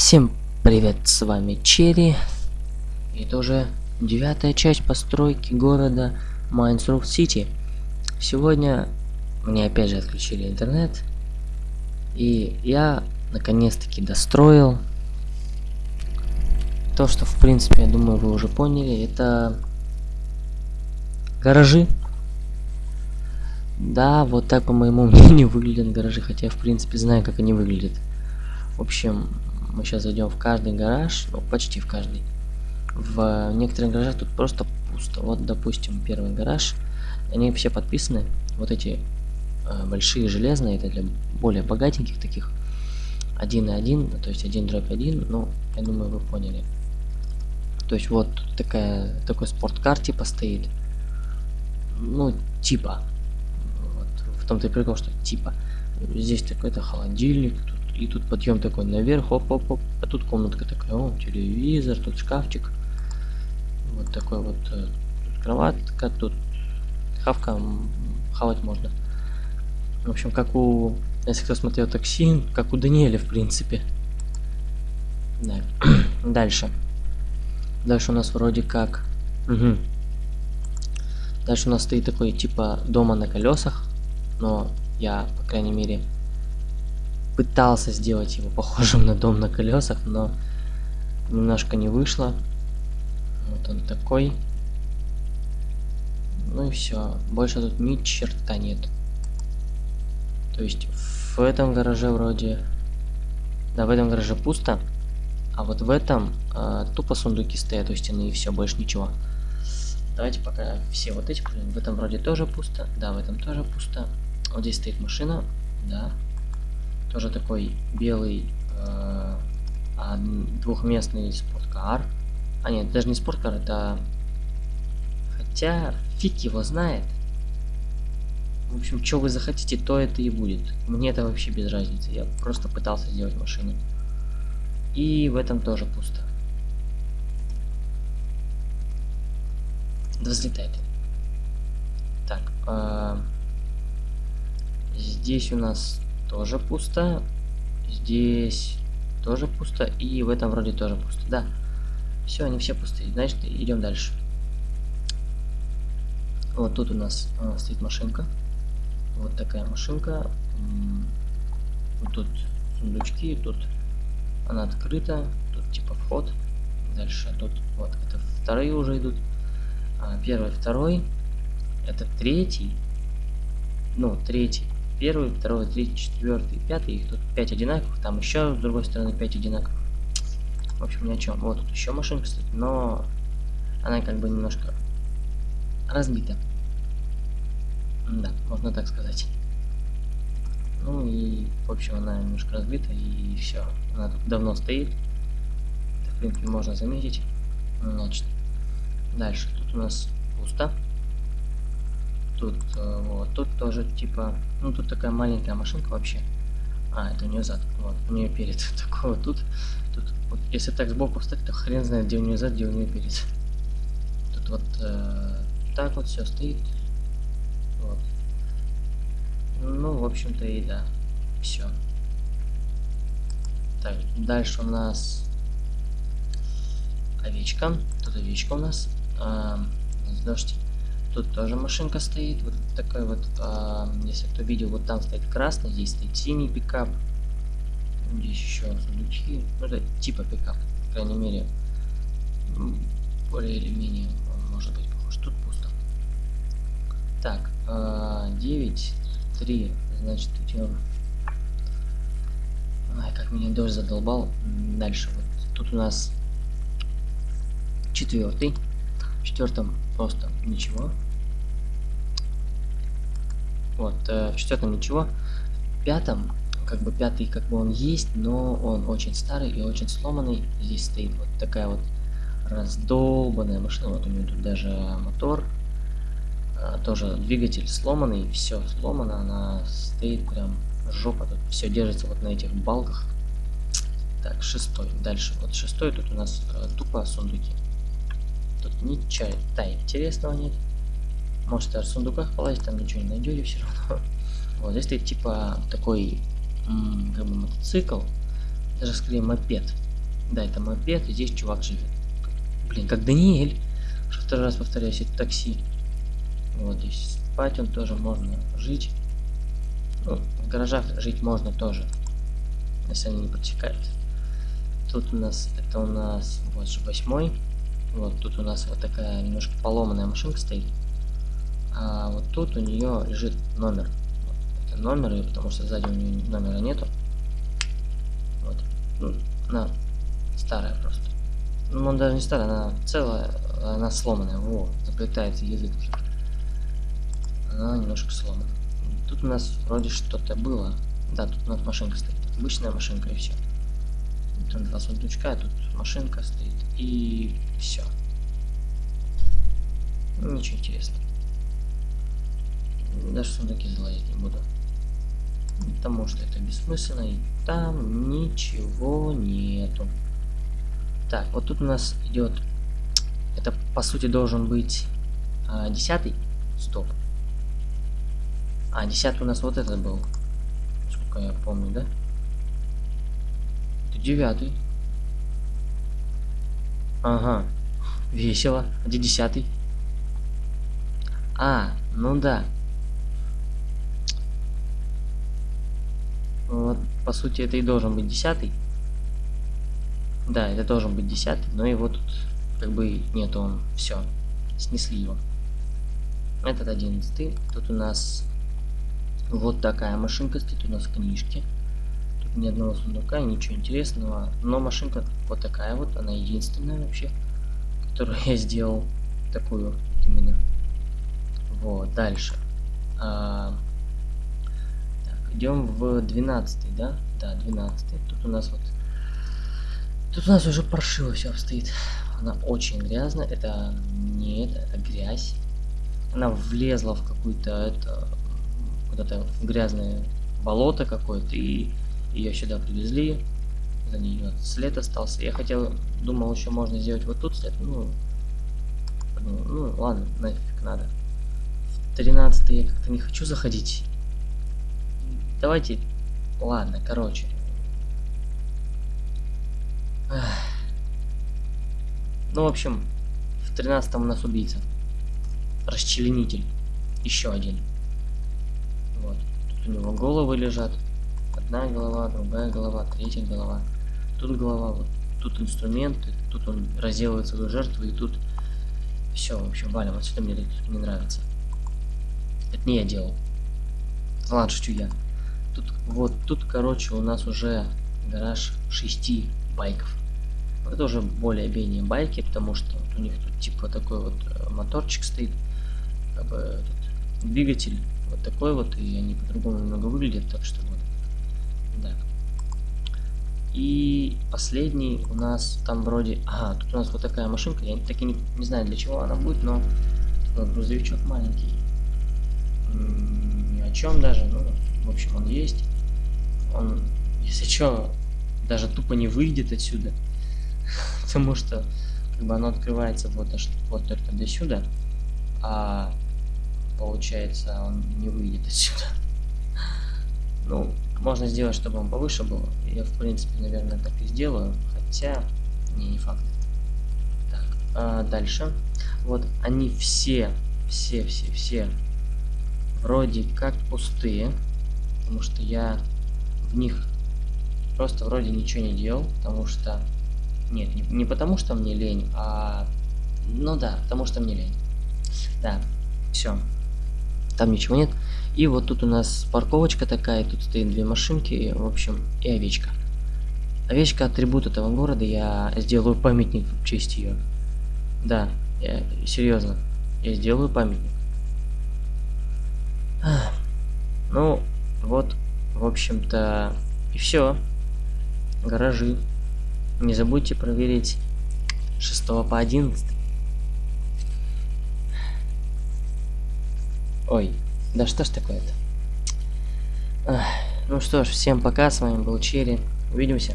Всем привет, с вами Черри. И это уже девятая часть постройки города Майнсруфт Сити. Сегодня мне опять же отключили интернет. И я наконец-таки достроил то, что в принципе, я думаю, вы уже поняли. Это гаражи. Да, вот так, по моему мнению, выглядят гаражи, хотя я, в принципе, знаю, как они выглядят. В общем, мы сейчас зайдем в каждый гараж, ну, почти в каждый. В некоторых гаражах тут просто пусто. Вот, допустим, первый гараж. Они все подписаны. Вот эти э, большие железные, это для более богатеньких таких. Один и один, то есть один дробь один, ну, я думаю, вы поняли. То есть вот такая, такой спорткар типа стоит. Ну, типа. Вот, в том-то и прикол, что типа. Здесь такой-то холодильник, тут и тут подъем такой наверх, оп-оп-оп. А тут комнатка такая, о, телевизор, тут шкафчик. Вот такой вот. Э, тут кроватка, тут хавка, хавать можно. В общем, как у... Если кто смотрел такси, как у Даниэля, в принципе. Да. Дальше. Дальше у нас вроде как... Угу. Дальше у нас стоит такой типа дома на колесах. Но я, по крайней мере, пытался сделать его похожим на дом на колесах, но немножко не вышло. Вот он такой. Ну и все. Больше тут ни черта нет. То есть в этом гараже вроде... Да, в этом гараже пусто. А вот в этом э, тупо сундуки стоят у стены и все, больше ничего. Давайте пока все вот эти, в этом вроде тоже пусто. Да, в этом тоже пусто. Вот здесь стоит машина. Да, тоже такой белый э, двухместный спорткар. А нет, даже не спорткар, это... Хотя фиг его знает. В общем, что вы захотите, то это и будет. Мне это вообще без разницы. Я просто пытался сделать машину. И в этом тоже пусто. Да взлетает. Так. Э, здесь у нас тоже пусто. Здесь тоже пусто. И в этом вроде тоже пусто. Да. Все, они все пустые. Значит, идем дальше. Вот тут у нас а, стоит машинка. Вот такая машинка. Вот тут сундучки, тут она открыта. Тут типа вход. Дальше тут вот это вторые уже идут. А, первый, второй. Это третий. Ну, третий первый, второй, третий, четвертый, пятый. Их тут пять одинаковых. Там еще с другой стороны пять одинаковых. В общем, ни о чем. Вот тут еще машинка стоит, но она как бы немножко разбита. Да, можно так сказать. Ну и, в общем, она немножко разбита и все. Она тут давно стоит. Это, в принципе, можно заметить. Значит, дальше. Тут у нас пусто. Тут э, вот, тут тоже типа, ну тут такая маленькая машинка вообще. А, это у нее зад. Вот, у нее перед. Такого тут, тут, вот, если так сбоку встать, то хрен знает, где у нее зад, где у нее перед. Тут вот э, так вот все стоит. Вот. Ну, в общем-то и да. Все. Так, дальше у нас овечка. Тут овечка у нас. А, дождь. Тут тоже машинка стоит, вот такой вот, а, если кто видел, вот там стоит красный, здесь стоит синий пикап. Здесь еще сундучки, ну это типа пикап, по крайней мере, более или менее он может быть похож. Тут пусто. Так, а, 9, 3, значит идем. Ай, как меня дождь задолбал. Дальше вот тут у нас четвертый. В четвертом просто ничего. Вот, э, в четвертом ничего. В пятом, как бы пятый, как бы он есть, но он очень старый и очень сломанный. Здесь стоит вот такая вот раздолбанная машина. Вот у нее тут даже мотор. А, тоже двигатель сломанный, все сломано, она стоит прям жопа, тут все держится вот на этих балках. Так, шестой. Дальше. Вот шестой тут у нас э, тупо сундуки. Тут ничего интересного нет. Может в сундуках полазить, там ничего не найдете все равно. Вот здесь стоит типа такой как бы мотоцикл, даже скорее мопед. Да, это мопед, и здесь чувак живет. Блин, как Даниэль. Уже второй раз повторяюсь, это такси. Вот здесь спать он тоже можно, жить. Ну, в гаражах жить можно тоже, если они не протекают. Тут у нас, это у нас, вот же восьмой. Вот тут у нас вот такая немножко поломанная машинка стоит. А вот тут у нее лежит номер. Вот, это номер, потому что сзади у нее номера нету. Вот. Ну, она старая просто. Ну, он даже не старая, она целая, она сломанная. Во, заплетается язык уже. Она немножко сломана. Тут у нас вроде что-то было. Да, тут у нас машинка стоит. Обычная машинка и все. Там два сундучка, тут машинка стоит и все. Ничего интересного. Даже сундуки залазить не буду. Потому что это бессмысленно и там ничего нету. Так, вот тут у нас идет. Это по сути должен быть а, десятый. Стоп. А, десятый у нас вот этот был. Сколько я помню, да? Это девятый. Ага. Весело. А где десятый? А, ну да. Вот, по сути, это и должен быть десятый. Да, это должен быть десятый, но его тут как бы нет, он все, снесли его. Этот одиннадцатый. Тут у нас вот такая машинка стоит, у нас книжки. Тут ни одного сундука, ничего интересного. Но машинка вот такая вот, она единственная вообще, которую я сделал. Такую именно. Вот, дальше. А, идем в 12, да? Да, 12. Тут у нас вот Тут у нас уже паршиво все обстоит. Она очень грязная. Это не это, это грязь. Она влезла в какую-то это куда-то грязное болото какое-то и ее сюда привезли. За нее след остался. Я хотел, думал, еще можно сделать вот тут след. Ну, ну, ну ладно, нафиг надо. В 13 я как-то не хочу заходить. Давайте, ладно, короче, ну, в общем, в 13 у нас убийца. Расчленитель. Еще один. Вот. Тут у него головы лежат. Одна голова, другая голова, третья голова. Тут голова, вот. Тут инструменты, тут он разделывает свою жертву, и тут все, в общем, валим. Отсюда мне не нравится. Это не я делал. Ладно, шучу я. Тут, вот, тут, короче, у нас уже гараж шести байков. Это уже более-менее байки, потому что вот у них тут типа такой вот э, моторчик стоит, как бы тут двигатель вот такой вот, и они по-другому немного выглядят, так что вот, да. И последний у нас там вроде, ага, тут у нас вот такая машинка, я таки не, не знаю для чего она будет, но вот грузовичок маленький, ни о чем даже, ну, в общем, он есть, он, если что, даже тупо не выйдет отсюда. Потому что как бы оно открывается вот, аж, вот только до сюда, а получается он не выйдет отсюда. Ну, можно сделать, чтобы он повыше был. Я, в принципе, наверное, так и сделаю. Хотя, не, не факт. Так, а дальше. Вот они все, все, все, все вроде как пустые. Потому что я в них просто вроде ничего не делал, потому что... Нет, не, не потому что мне лень, а... Ну да, потому что мне лень. Да, все. Там ничего нет. И вот тут у нас парковочка такая, тут стоит две машинки, в общем, и овечка. Овечка атрибут этого города, я сделаю памятник в честь ее. Да, я, серьезно, я сделаю памятник. Ну, вот, в общем-то, и все гаражи. Не забудьте проверить 6 по 11. Ой, да что ж такое-то? Ну что ж, всем пока, с вами был Черри. Увидимся.